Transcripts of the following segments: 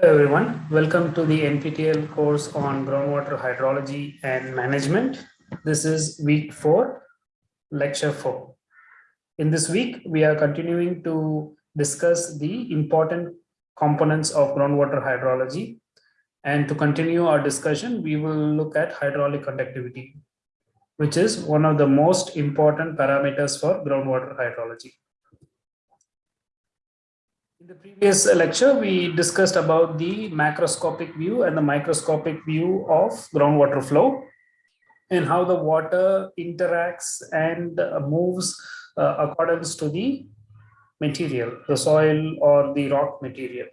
Hello everyone, welcome to the NPTEL course on groundwater hydrology and management. This is week four, lecture four. In this week, we are continuing to discuss the important components of groundwater hydrology. And to continue our discussion, we will look at hydraulic conductivity, which is one of the most important parameters for groundwater hydrology. In the previous lecture, we discussed about the macroscopic view and the microscopic view of groundwater flow and how the water interacts and uh, moves uh, accordance to the material, the soil or the rock material.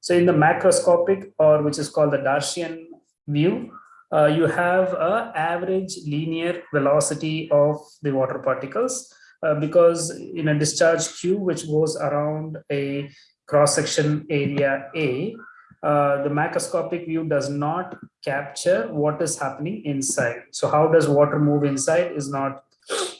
So in the macroscopic or which is called the Darcian view, uh, you have a average linear velocity of the water particles uh, because in a discharge Q, which goes around a cross-section area A, uh, the macroscopic view does not capture what is happening inside. So how does water move inside is not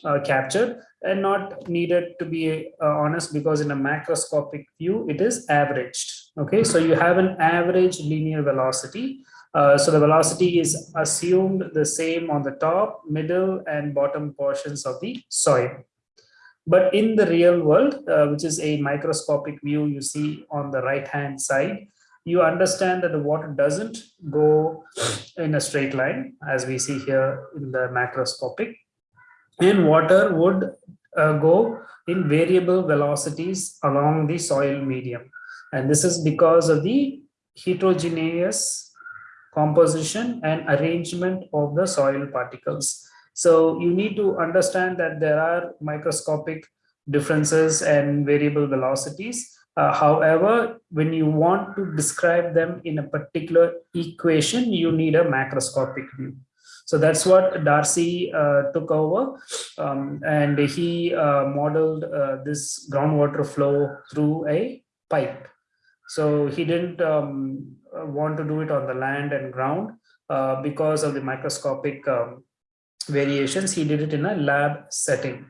uh, captured and not needed to be uh, honest because in a macroscopic view, it is averaged. Okay, so you have an average linear velocity. Uh, so the velocity is assumed the same on the top, middle and bottom portions of the soil. But in the real world, uh, which is a microscopic view you see on the right hand side, you understand that the water doesn't go in a straight line as we see here in the macroscopic and water would uh, go in variable velocities along the soil medium. And this is because of the heterogeneous composition and arrangement of the soil particles. So you need to understand that there are microscopic differences and variable velocities. Uh, however, when you want to describe them in a particular equation, you need a macroscopic view. So that's what Darcy uh, took over um, and he uh, modeled uh, this groundwater flow through a pipe. So he didn't um, want to do it on the land and ground uh, because of the microscopic um, variations, he did it in a lab setting.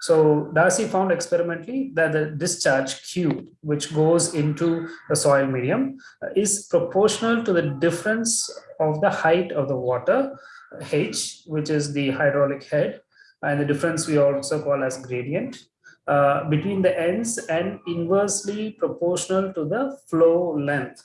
So Darcy found experimentally that the discharge Q, which goes into the soil medium, uh, is proportional to the difference of the height of the water, H, which is the hydraulic head, and the difference we also call as gradient, uh, between the ends and inversely proportional to the flow length,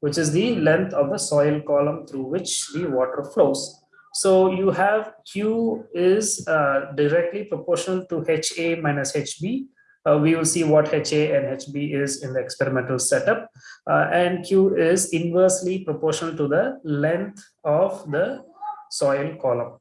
which is the length of the soil column through which the water flows. So you have Q is uh, directly proportional to HA minus HB. Uh, we will see what HA and HB is in the experimental setup. Uh, and Q is inversely proportional to the length of the soil column.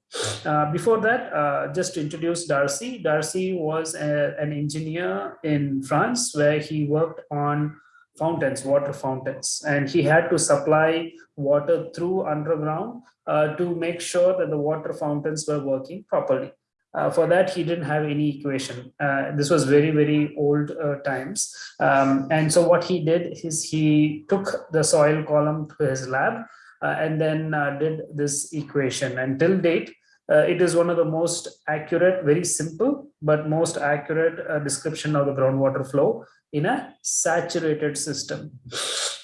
Uh, before that, uh, just to introduce Darcy. Darcy was a, an engineer in France where he worked on fountains, water fountains, and he had to supply water through underground uh, to make sure that the water fountains were working properly. Uh, for that, he didn't have any equation. Uh, this was very, very old uh, times. Um, and so what he did is he took the soil column to his lab uh, and then uh, did this equation. And till date, it is one of the most accurate, very simple, but most accurate description of the groundwater flow in a saturated system.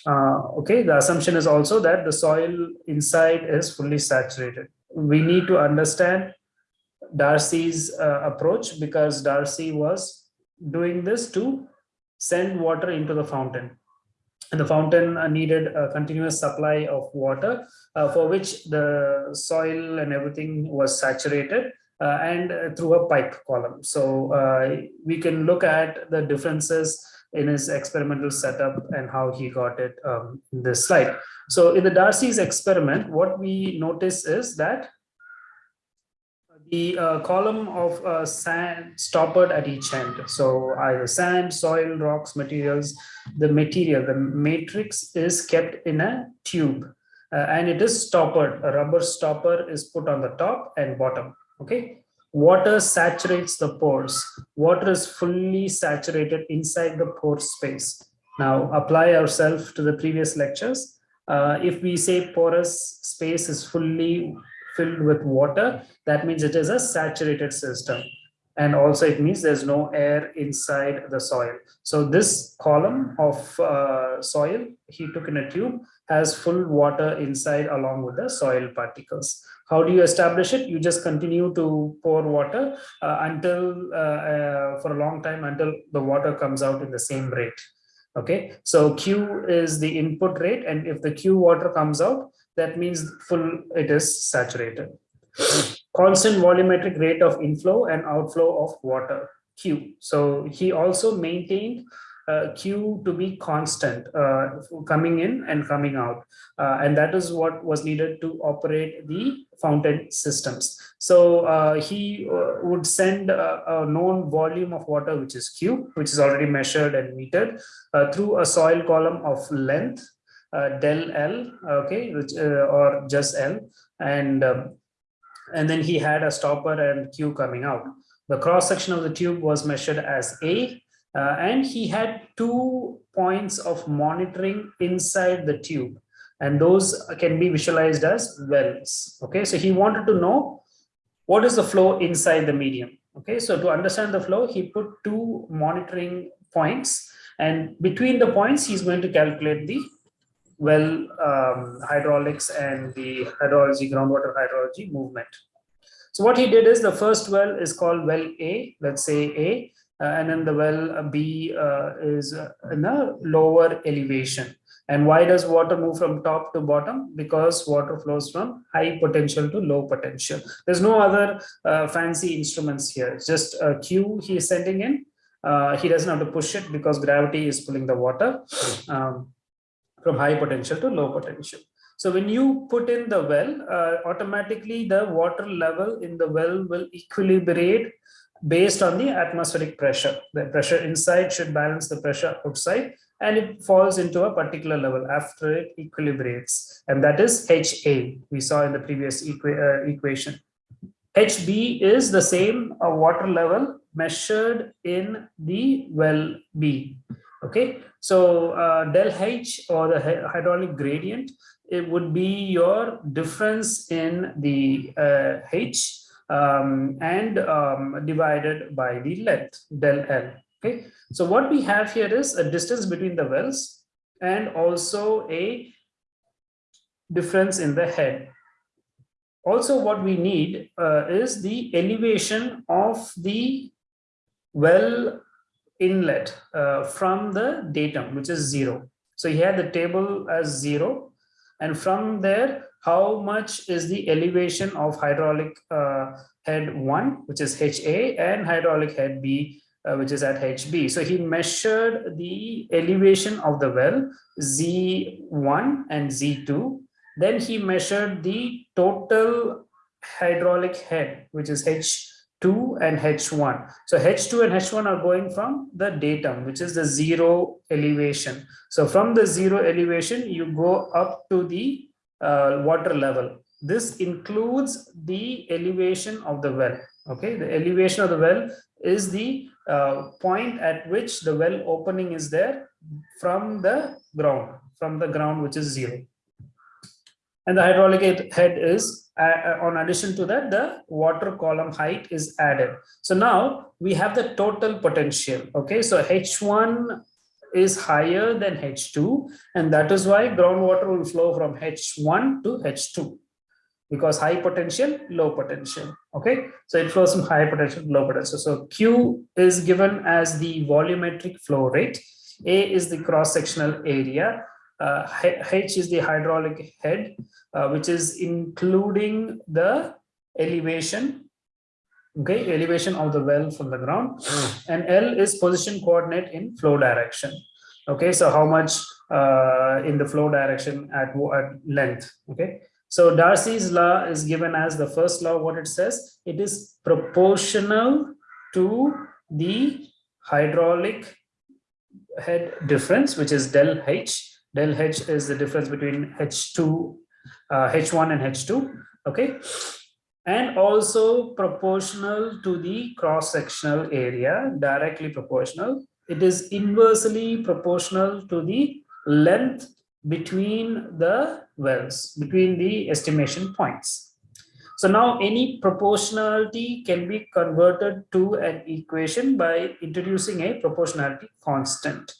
Uh, okay, the assumption is also that the soil inside is fully saturated. We need to understand Darcy's uh, approach because Darcy was doing this to send water into the fountain. And the fountain uh, needed a continuous supply of water uh, for which the soil and everything was saturated uh, and uh, through a pipe column. So we can look at the differences in his experimental setup and how he got it um, in this slide. So in the Darcy's experiment, what we notice is that the uh, column of uh, sand stoppered at each end. So either sand, soil, rocks, materials, the material, the matrix is kept in a tube uh, and it is stoppered. A rubber stopper is put on the top and bottom. Okay water saturates the pores. Water is fully saturated inside the pore space. Now apply ourselves to the previous lectures. Uh, if we say porous space is fully filled with water, that means it is a saturated system. And also it means there's no air inside the soil. So this column of uh, soil he took in a tube has full water inside along with the soil particles. How do you establish it? You just continue to pour water uh, until uh, uh, for a long time until the water comes out in the same rate. Okay, so Q is the input rate, and if the Q water comes out, that means full it is saturated. Constant volumetric rate of inflow and outflow of water, Q. So he also maintained uh, Q to be constant uh, coming in and coming out. Uh, and that is what was needed to operate the fountain systems. So uh, he uh, would send a, a, known volume of water, which is Q, which is already measured and metered uh, through a soil column of length, del L, okay, which, or just L. And, um, and then he had a stopper and Q coming out. The cross section of the tube was measured as A uh, and he had two points of monitoring inside the tube and those can be visualized as wells okay so he wanted to know what is the flow inside the medium okay so to understand the flow he put two monitoring points and between the points he's going to calculate the well um, hydraulics and the hydrology groundwater hydrology movement so what he did is the first well is called well a let's say a uh, and then the well B uh, is uh, in a lower elevation. And why does water move from top to bottom? Because water flows from high potential to low potential. There's no other uh, fancy instruments here. It's just a Q he is sending in. Uh, he doesn't have to push it because gravity is pulling the water um, from high potential to low potential. So when you put in the well, uh, automatically the water level in the well will equilibrate based on the atmospheric pressure. The pressure inside should balance the pressure outside and it falls into a particular level after it equilibrates and that is HA we saw in the previous equa uh, equation. HB is the same uh, water level measured in the well B. Okay, so uh, del H or the hydraulic gradient, it would be your difference in the uh, H um, and um, divided by the length del L. Okay, so what we have here is a distance between the wells and also a difference in the head. Also, what we need uh, is the elevation of the well inlet uh, from the datum, which is zero. So he had the table as zero, and from there how much is the elevation of hydraulic uh, head 1, which is HA, and hydraulic head B, uh, which is at HB. So he measured the elevation of the well, Z1 and Z2. Then he measured the total hydraulic head, which is H2 and H1. So H2 and H1 are going from the datum, which is the zero elevation. So from the zero elevation, you go up to the uh, water level. This includes the elevation of the well. Okay, the elevation of the well is the uh, point at which the well opening is there from the ground, from the ground which is zero. And the hydraulic head is, uh, uh on addition to that, the water column height is added. So now we have the total potential. Okay, so H1 is higher than H2 and that is why groundwater will flow from H1 to H2 because high potential, low potential. Okay, so it flows from high potential to low potential. So Q is given as the volumetric flow rate. A is the cross-sectional area. Uh, H is the hydraulic head, uh, which is including the elevation okay elevation of the well from the ground hmm. and l is position coordinate in flow direction okay so how much uh, in the flow direction at, at length okay so darcy's law is given as the first law what it says it is proportional to the hydraulic head difference which is del h del h is the difference between h2 uh, h1 and h2 okay and also proportional to the cross-sectional area, directly proportional. It is inversely proportional to the length between the wells, between the estimation points. So now any proportionality can be converted to an equation by introducing a proportionality constant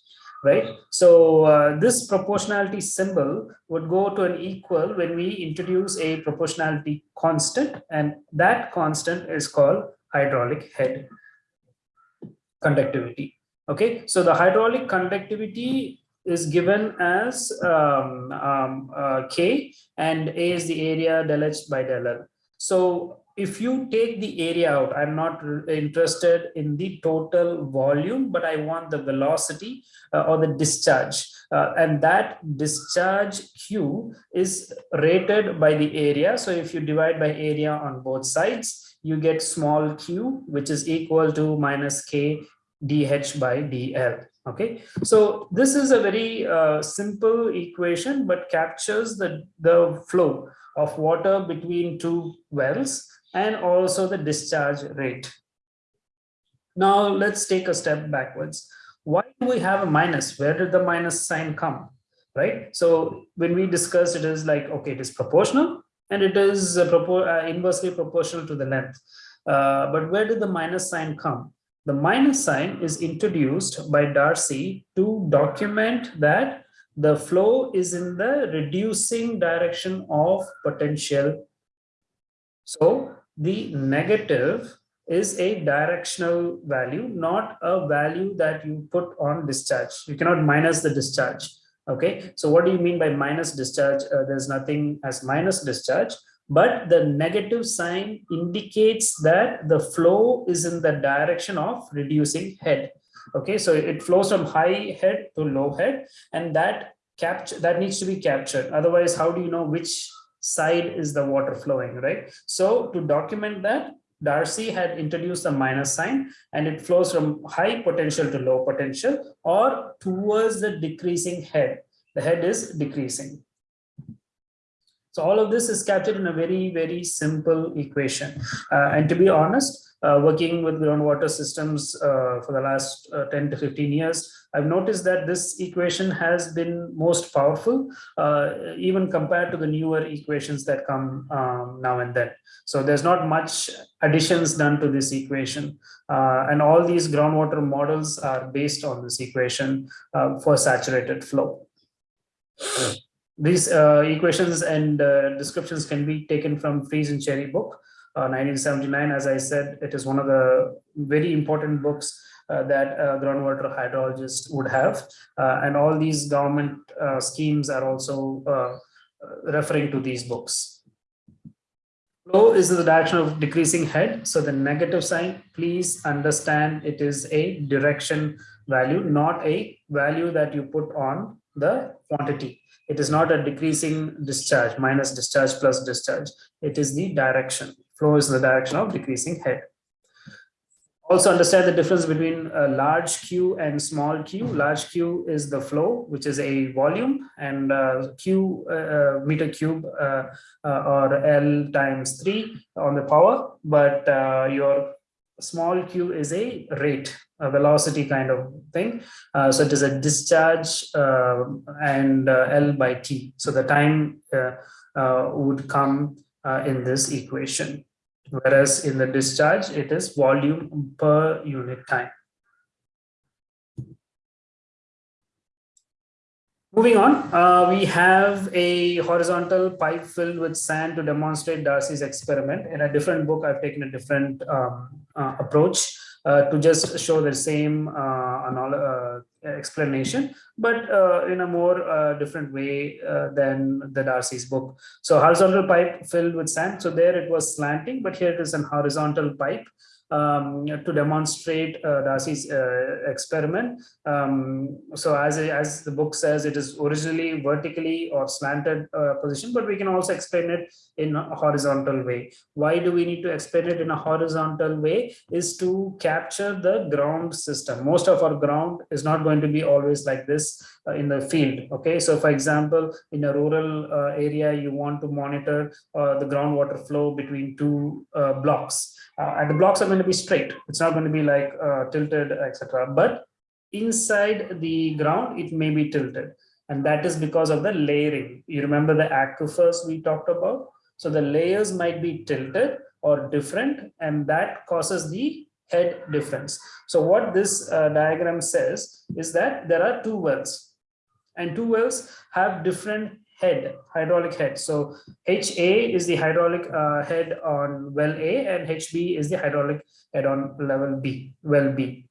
right? So uh, this proportionality symbol would go to an equal when we introduce a proportionality constant and that constant is called hydraulic head conductivity. Okay, so the hydraulic conductivity is given as um, um, uh, K and A is the area del H by del L. So if you take the area out, I'm not interested in the total volume, but I want the velocity uh, or the discharge. Uh, and that discharge Q is rated by the area. So if you divide by area on both sides, you get small q, which is equal to minus k dH by dL. Okay, so this is a very uh, simple equation, but captures the, the flow of water between two wells and also the discharge rate. Now let's take a step backwards. Why do we have a minus? Where did the minus sign come? Right. So when we discuss, it is like, okay, it is proportional and it is propor uh, inversely proportional to the length. Uh, but where did the minus sign come? The minus sign is introduced by Darcy to document that the flow is in the reducing direction of potential. So the negative is a directional value, not a value that you put on discharge. You cannot minus the discharge. Okay, so what do you mean by minus discharge? Uh, there's nothing as minus discharge, but the negative sign indicates that the flow is in the direction of reducing head. Okay, so it flows from high head to low head, and that capture that needs to be captured. Otherwise, how do you know which side is the water flowing, right? So to document that, Darcy had introduced a minus sign and it flows from high potential to low potential or towards the decreasing head. The head is decreasing. So all of this is captured in a very, very simple equation. Uh, and to be honest, uh, working with groundwater systems uh, for the last uh, 10 to 15 years, I've noticed that this equation has been most powerful, uh, even compared to the newer equations that come um, now and then. So there's not much additions done to this equation. Uh, and all these groundwater models are based on this equation for saturated flow. These equations and descriptions can be taken from Freeze and Cherry book. 1979, uh, as I said, it is one of the very important books uh, that a groundwater hydrologist would have. Uh, and all these government uh, schemes are also uh, referring to these books. Flow is the direction of decreasing head. So the negative sign, please understand it is a direction value, not a value that you put on the quantity. It is not a decreasing discharge, minus discharge plus discharge. It is the direction flow is the direction of decreasing head. Also understand the difference between a large Q and small q. Large Q is the flow, which is a volume, and uh, Q uh, uh meter cube uh, uh, or L times 3 on the power, but uh, your small q is a rate, velocity kind of thing. so it is a discharge and L by T. So the time would come in this equation whereas in the discharge, it is volume per unit time. Moving on, uh, we have a horizontal pipe filled with sand to demonstrate Darcy's experiment. In a different book, I've taken a different um, uh, approach uh, to just show the same uh, uh, explanation, but uh, in a more uh, different way uh, than the Darcy's book. So horizontal pipe filled with sand. So there it was slanting, but here it is an horizontal pipe um, to demonstrate uh, Darcy's uh, experiment. Um, so as, as the book says, it is originally vertically or slanted uh, position, but we can also explain it in a horizontal way. Why do we need to explain it in a horizontal way is to capture the ground system. Most of our ground is not going to be always like this uh, in the field. Okay, so for example, in a rural uh, area, you want to monitor uh, the groundwater flow between two blocks uh, and the blocks are going to be straight. It's not going to be like uh, tilted, etc. But inside the ground, it may be tilted. And that is because of the layering. You remember the aquifers we talked about? So the layers might be tilted or different and that causes the head difference. So what this uh, diagram says is that there are two wells and two wells have different head, hydraulic head. So HA is the hydraulic uh, head on well A and HB is the hydraulic head on level B, well B.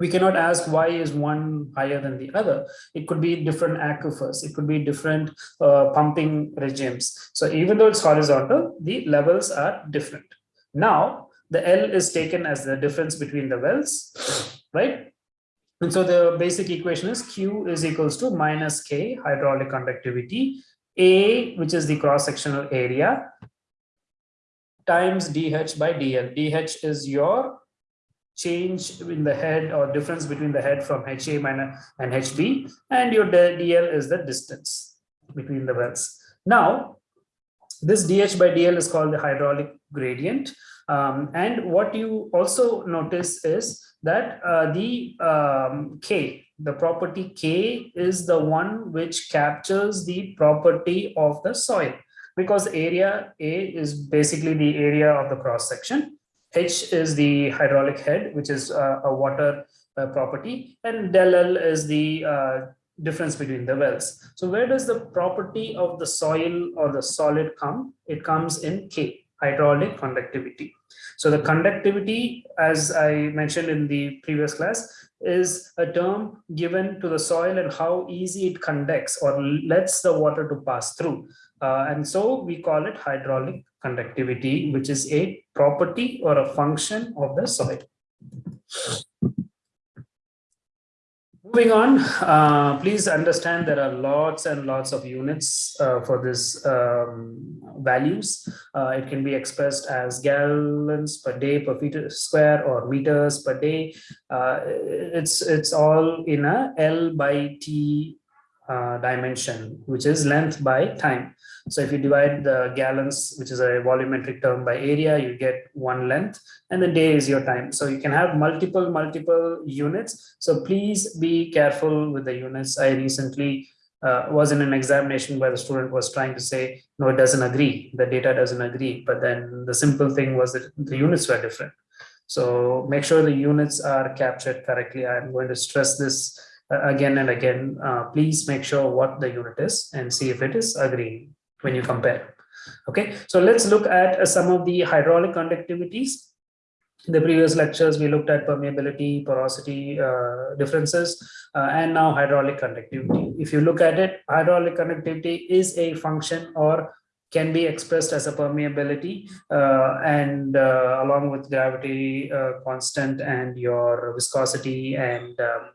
We cannot ask why is one higher than the other. It could be different aquifers. It could be different uh, pumping regimes. So even though it's horizontal, the levels are different. Now, the L is taken as the difference between the wells, right? And so the basic equation is Q is equals to minus K hydraulic conductivity, A, which is the cross-sectional area, times DH by DL. DH is your change in the head or difference between the head from HA minus and HB, and your DL is the distance between the wells. Now, this DH by DL is called the hydraulic gradient. Um, and what you also notice is that uh, the um, K, the property K is the one which captures the property of the soil because area A is basically the area of the cross section. H is the hydraulic head, which is uh, a water uh, property, and del L is the uh, difference between the wells. So where does the property of the soil or the solid come? It comes in K, hydraulic conductivity. So the conductivity, as I mentioned in the previous class, is a term given to the soil and how easy it conducts or lets the water to pass through. Uh, and so we call it hydraulic conductivity, which is a property or a function of the soil. Moving on, uh, please understand there are lots and lots of units uh, for this um, values. Uh, it can be expressed as gallons per day per feet square or meters per day. Uh, it's it's all in a L by T uh, dimension, which is length by time. So if you divide the gallons, which is a volumetric term by area, you get one length and the day is your time. So you can have multiple, multiple units. So please be careful with the units. I recently uh, was in an examination where the student was trying to say, no, it doesn't agree. The data doesn't agree. But then the simple thing was that the units were different. So make sure the units are captured correctly. I'm going to stress this uh, again and again. Uh, please make sure what the unit is and see if it is agreeing when you compare. Okay, so let's look at uh, some of the hydraulic conductivities. In the previous lectures, we looked at permeability, porosity uh, differences, uh, and now hydraulic conductivity. If you look at it, hydraulic conductivity is a function or can be expressed as a permeability uh, and uh, along with gravity uh, constant and your viscosity and um,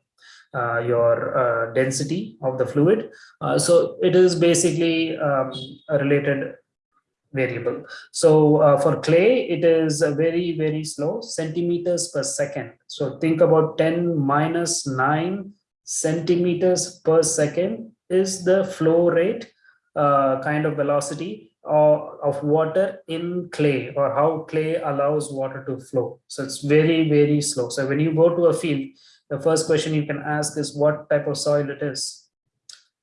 uh, your uh, density of the fluid. Uh, so it is basically um, a related variable. So uh, for clay, it is very, very slow, centimeters per second. So think about 10 minus 9 centimeters per second is the flow rate uh, kind of velocity of, of water in clay or how clay allows water to flow. So it's very, very slow. So when you go to a field, the first question you can ask is what type of soil it is.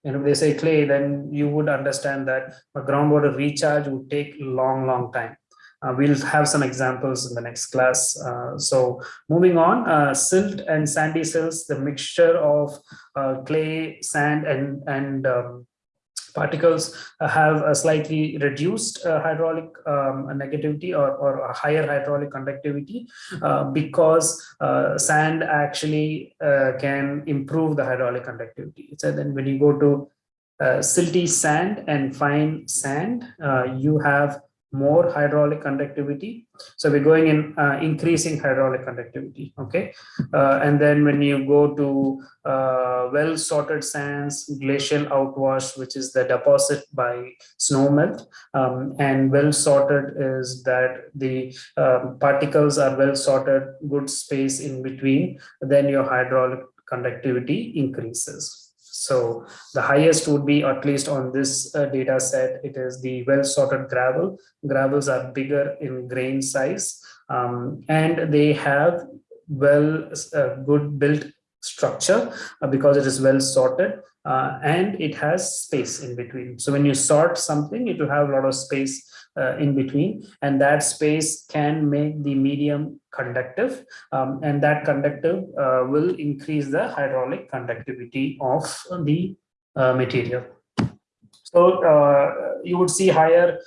And if they say clay, then you would understand that a groundwater recharge would take long, long time. Uh, we'll have some examples in the next class. Uh, so moving on, uh, silt and sandy silts, the mixture of uh, clay, sand, and, and um, particles uh, have a slightly reduced uh, hydraulic um, negativity or, or a higher hydraulic conductivity uh, because uh, sand actually uh, can improve the hydraulic conductivity. So then when you go to uh, silty sand and fine sand, you have more hydraulic conductivity. So we're going in uh, increasing hydraulic conductivity. Okay. Uh, and then when you go to uh, well sorted sands, glacial outwash, which is the deposit by snow melt, um, and well sorted is that the um, particles are well sorted, good space in between, then your hydraulic conductivity increases. So the highest would be at least on this uh, data set, it is the well sorted gravel. Gravels are bigger in grain size um, and they have well uh, good built structure uh, because it is well sorted uh, and it has space in between. So when you sort something, it will have a lot of space uh, in between, and that space can make the medium conductive, um, and that conductive uh, will increase the hydraulic conductivity of the uh, material. So uh, you would see higher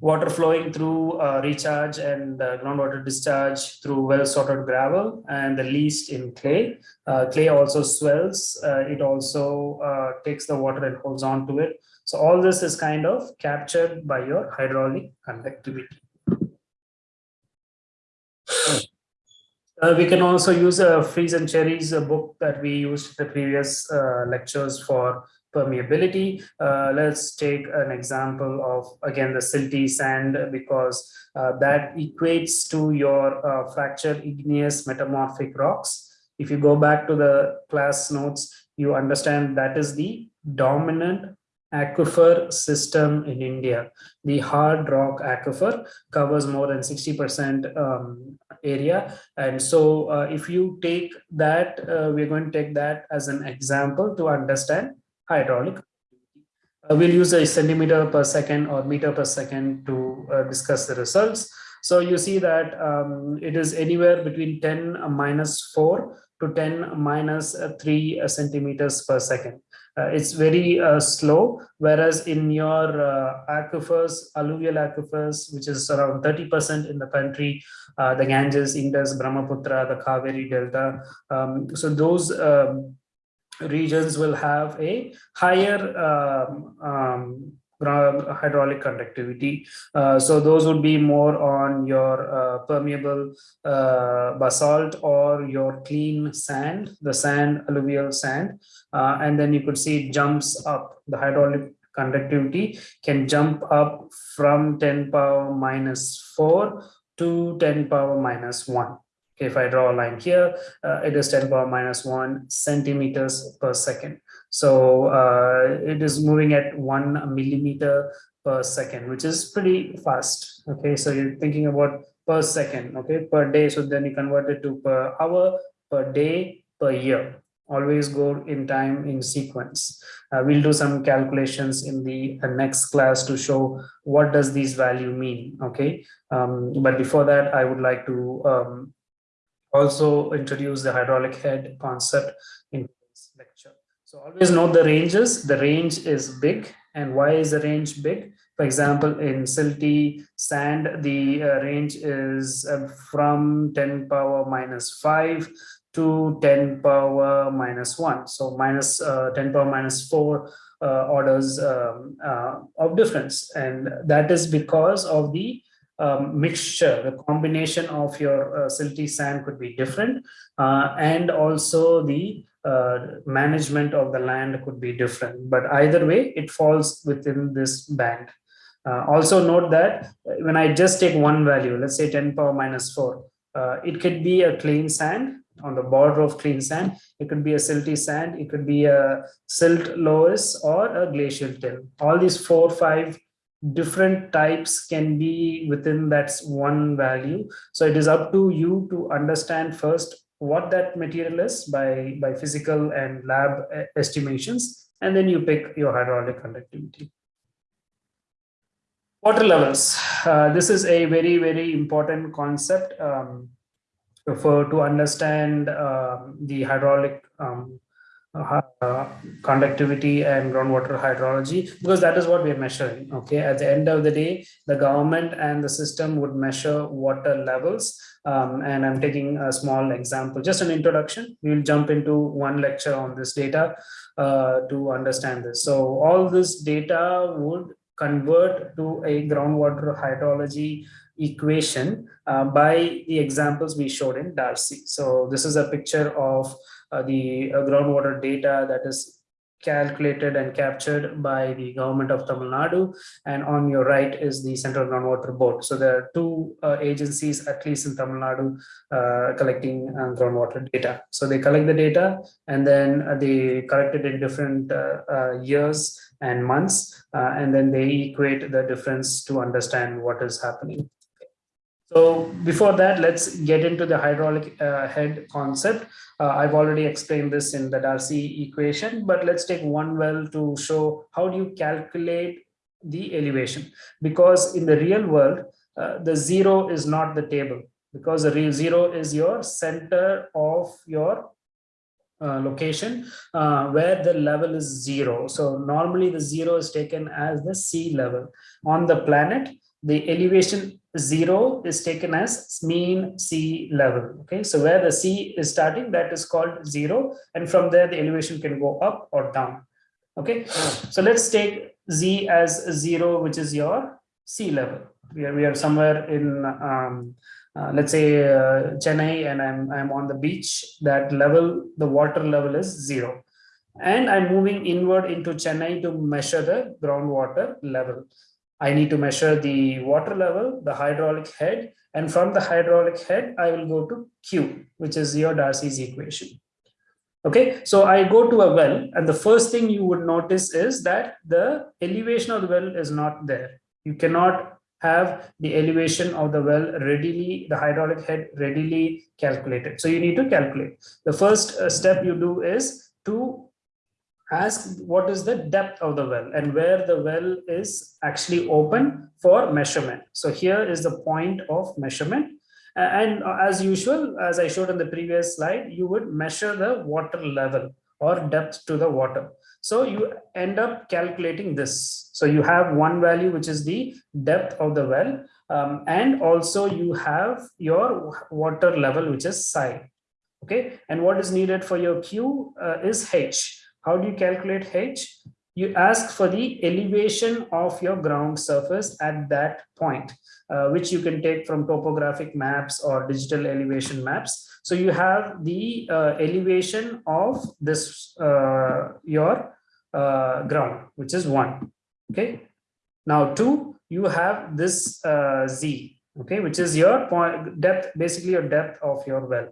water flowing through uh, recharge and uh, groundwater discharge through well sorted gravel and the least in clay. Uh, clay also swells. Uh, it also uh, takes the water and holds on to it. So all this is kind of captured by your hydraulic conductivity. Uh, we can also use a Freeze and Cherry's a book that we used the previous lectures for permeability. Uh, let's take an example of, again, the silty sand, because uh, that equates to your uh, fractured igneous metamorphic rocks. If you go back to the class notes, you understand that is the dominant aquifer system in India. The hard rock aquifer covers more than 60% um, area. And so uh, if you take that, uh, we're going to take that as an example to understand hydraulic. Uh, we'll use a centimeter per second or meter per second to uh, discuss the results. So you see that um, it is anywhere between 10 minus 4 to 10 minus 3 uh, centimeters per second. Uh, it's very uh, slow, whereas in your uh, aquifers, alluvial aquifers, which is around 30% in the country, the Ganges, Indus, Brahmaputra, the Kaveri Delta. Um, so those um, regions will have a higher um, um, hydraulic conductivity. Uh, so those would be more on your uh, permeable uh, basalt or your clean sand, the sand, alluvial sand. Uh, and then you could see jumps up. The hydraulic conductivity can jump up from 10 power minus 4 to 10 power minus 1. Okay, if I draw a line here, uh, it is 10 power minus 1 centimeters per second. So uh, it is moving at 1 millimeter per second, which is pretty fast. Okay, so you're thinking about per second, okay, per day. So then you convert it to per hour, per day, per year. Always go in time in sequence. Uh, we'll do some calculations in the uh, next class to show what does these value mean. Okay, um, but before that, I would like to um, also introduce the hydraulic head concept in this lecture. So always note the ranges. The range is big. And why is the range big? For example, in silty sand, the uh, range is uh, from 10 power minus 5 to 10 power minus 1. So minus, uh, 10 power minus 4 uh, orders um, uh, of difference. And that is because of the um, mixture, the combination of your uh, silty sand could be different, uh, and also the uh, management of the land could be different. But either way, it falls within this band. Uh, also note that when I just take one value, let's say 10 power minus 4, uh, it could be a clean sand on the border of clean sand. It could be a silty sand. It could be a silt loess or a glacial till. All these four, five different types can be within that one value. So it is up to you to understand first what that material is by, by physical and lab estimations, and then you pick your hydraulic conductivity. Water levels. Uh, this is a very, very important concept um, for to understand um, the hydraulic um, uh, conductivity and groundwater hydrology because that is what we're measuring okay? At the end of the day the government and the system would measure water levels um, and i'm taking a small example. Just an introduction we'll jump into one lecture on this data uh, to understand this. So all this data would convert to a groundwater hydrology equation uh, by the examples we showed in Darcy. So this is a picture of the uh, groundwater data that is calculated and captured by the government of Tamil Nadu and on your right is the Central Groundwater Board. So there are two uh, agencies at least in Tamil Nadu uh, collecting uh, groundwater data. So they collect the data and then uh, they collect it in different years and months and then they equate the difference to understand what is happening. So before that, let's get into the hydraulic uh, head concept. Uh, I've already explained this in the Darcy equation, but let's take one well to show how do you calculate the elevation because in the real world, uh, the zero is not the table because the real zero is your center of your uh, location uh, where the level is zero. So normally the zero is taken as the sea level. On the planet, the elevation zero is taken as mean sea level. Okay, so where the sea is starting, that is called zero. And from there, the elevation can go up or down. Okay, so let's take z as zero, which is your sea level. We are, we are somewhere in um, uh, let's say uh, Chennai and I'm, I'm on the beach, that level, the water level is zero. And I'm moving inward into Chennai to measure the groundwater level. I need to measure the water level, the hydraulic head, and from the hydraulic head, I will go to Q, which is your Darcy's equation. Okay, so I go to a well, and the first thing you would notice is that the elevation of the well is not there. You cannot have the elevation of the well readily, the hydraulic head readily calculated. So you need to calculate. The first uh, step you do is to ask what is the depth of the well and where the well is actually open for measurement. So here is the point of measurement. And as usual, as I showed in the previous slide, you would measure the water level or depth to the water. So you end up calculating this. So you have one value, which is the depth of the well. Um, and also you have your water level, which is psi. Okay. And what is needed for your Q uh, is H. How do you calculate H? You ask for the elevation of your ground surface at that point, uh, which you can take from topographic maps or digital elevation maps. So you have the uh, elevation of this, uh, your uh, ground, which is one. Okay. Now two, you have this uh, Z, okay, which is your point depth, basically your depth of your well,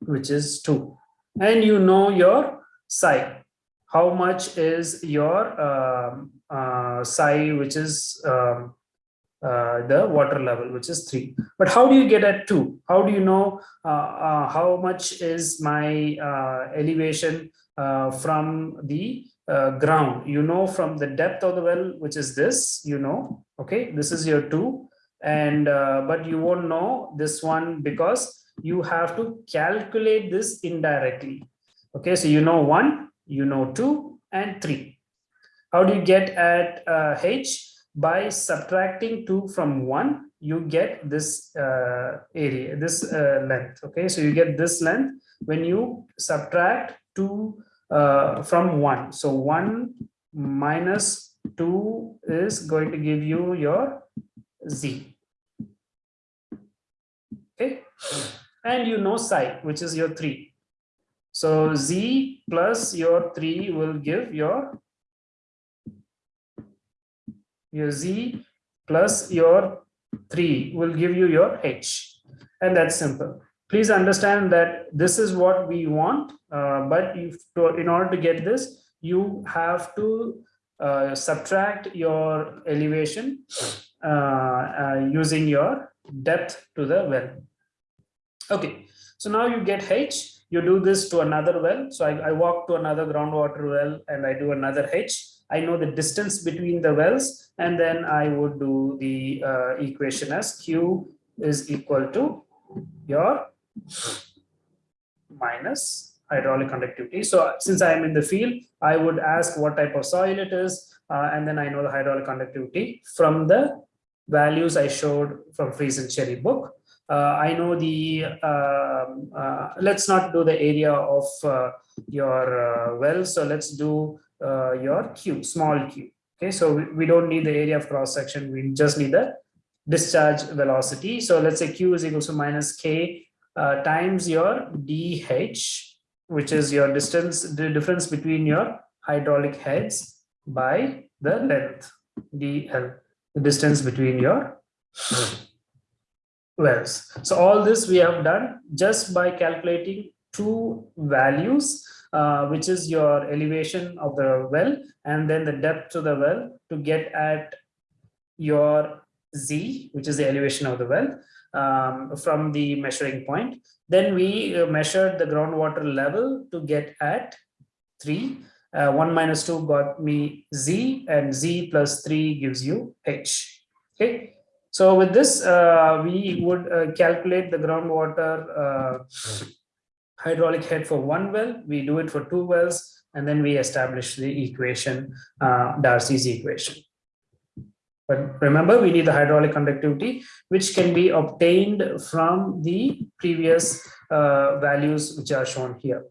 which is two. And you know your psi. How much is your um, uh, psi, which is um, uh, the water level, which is three. But how do you get at two? How do you know uh, uh, how much is my uh, elevation from the ground? You know from the depth of the well, which is this, you know, okay, this is your two. And but you won't know this one because you have to calculate this indirectly. Okay, so you know one, you know two and three. How do you get at H? by subtracting 2 from 1 you get this uh, area this uh, length. Okay so you get this length when you subtract 2 uh, from 1 so 1 minus 2 is going to give you your z. Okay? And you know psi which is your 3 so z plus your 3 will give your your z plus your 3 will give you your h. And that's simple. Please understand that this is what we want uh, but to, in order to get this you have to uh, subtract your elevation uh, uh using your depth to the well. Okay so now you get h you do this to another well so I, I walk to another groundwater well and i do another h I know the distance between the wells, and then I would do the uh, equation as Q is equal to your minus hydraulic conductivity. So since I am in the field, I would ask what type of soil it is, uh, and then I know the hydraulic conductivity from the values I showed from Freeze and Cherry book. Uh, I know the, um, uh, let's not do the area of uh, your well. So let's do your q, small q. Okay, so we, we don't need the area of cross section. We just need the discharge velocity. So let's say q is equal to minus k uh, times your dh, which is your distance, the difference between your hydraulic heads by the length dl, the distance between your wells. So all this we have done just by calculating two values uh, which is your elevation of the well and then the depth to the well to get at your Z, which is the elevation of the well um, from the measuring point. Then we uh, measured the groundwater level to get at 3. Uh, 1 minus 2 got me Z and Z plus 3 gives you H. Okay. So with this, uh, we would uh, calculate the groundwater uh, hydraulic head for one well. We do it for two wells, and then we establish the equation, Darcy's equation. But remember, we need the hydraulic conductivity, which can be obtained from the previous uh, values which are shown here.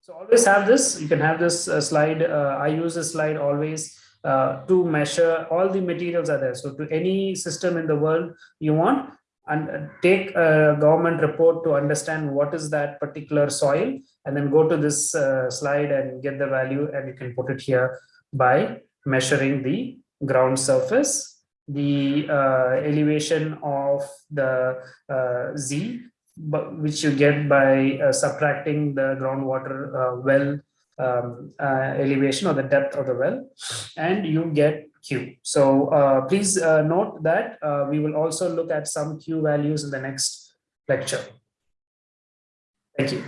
So always have this. You can have this uh, slide. Uh, I use this slide always uh, to measure all the materials are there. So to any system in the world you want, and take a government report to understand what is that particular soil, and then go to this uh, slide and get the value, and you can put it here by measuring the ground surface, the uh, elevation of the uh, Z, but, which you get by uh, subtracting the groundwater uh, well um, uh, elevation or the depth of the well, and you get Q. So uh, please note that we will also look at some Q values in the next lecture. Thank you.